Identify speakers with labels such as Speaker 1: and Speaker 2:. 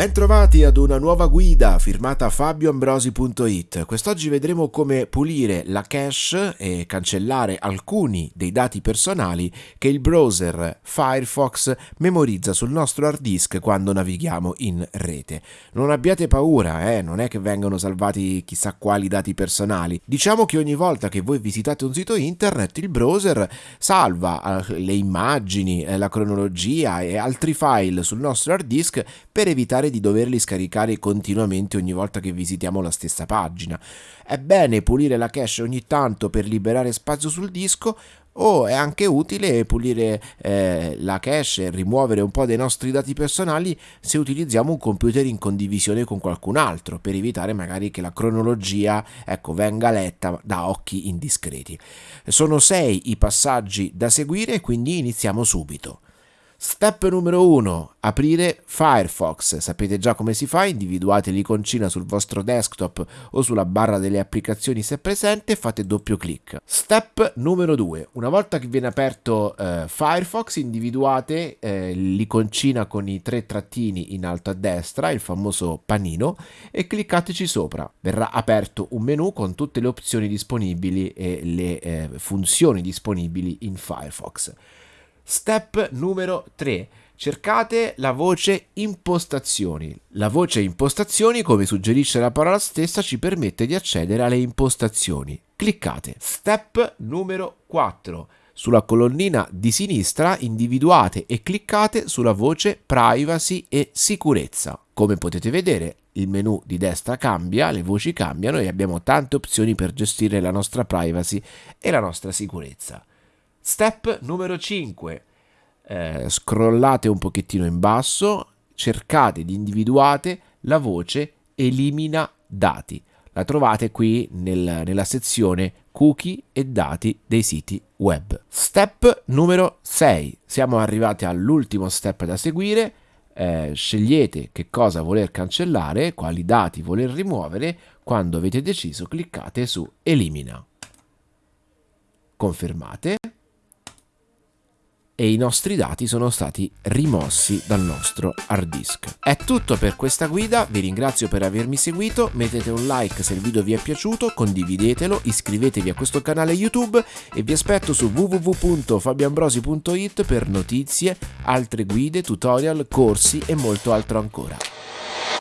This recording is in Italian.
Speaker 1: Bentrovati ad una nuova guida firmata fabioambrosi.it. Quest'oggi vedremo come pulire la cache e cancellare alcuni dei dati personali che il browser Firefox memorizza sul nostro hard disk quando navighiamo in rete. Non abbiate paura, eh, non è che vengono salvati chissà quali dati personali. Diciamo che ogni volta che voi visitate un sito internet il browser salva eh, le immagini, eh, la cronologia e altri file sul nostro hard disk per evitare evitare di doverli scaricare continuamente ogni volta che visitiamo la stessa pagina. È bene pulire la cache ogni tanto per liberare spazio sul disco o è anche utile pulire eh, la cache e rimuovere un po' dei nostri dati personali se utilizziamo un computer in condivisione con qualcun altro per evitare magari che la cronologia ecco, venga letta da occhi indiscreti. Sono sei i passaggi da seguire quindi iniziamo subito. Step numero 1. Aprire Firefox. Sapete già come si fa, individuate l'iconcina sul vostro desktop o sulla barra delle applicazioni se presente e fate doppio clic. Step numero 2. Una volta che viene aperto eh, Firefox, individuate eh, l'iconcina con i tre trattini in alto a destra, il famoso panino, e cliccateci sopra. Verrà aperto un menu con tutte le opzioni disponibili e le eh, funzioni disponibili in Firefox. Step numero 3. Cercate la voce impostazioni. La voce impostazioni, come suggerisce la parola stessa, ci permette di accedere alle impostazioni. Cliccate. Step numero 4. Sulla colonnina di sinistra individuate e cliccate sulla voce privacy e sicurezza. Come potete vedere il menu di destra cambia, le voci cambiano e abbiamo tante opzioni per gestire la nostra privacy e la nostra sicurezza. Step numero 5. Eh, scrollate un pochettino in basso, cercate di individuare la voce elimina dati. La trovate qui nel, nella sezione cookie e dati dei siti web. Step numero 6. Siamo arrivati all'ultimo step da seguire. Eh, scegliete che cosa voler cancellare, quali dati voler rimuovere. Quando avete deciso cliccate su elimina. Confermate e i nostri dati sono stati rimossi dal nostro hard disk. È tutto per questa guida, vi ringrazio per avermi seguito, mettete un like se il video vi è piaciuto, condividetelo, iscrivetevi a questo canale YouTube e vi aspetto su www.fabiambrosi.it per notizie, altre guide, tutorial, corsi e molto altro ancora.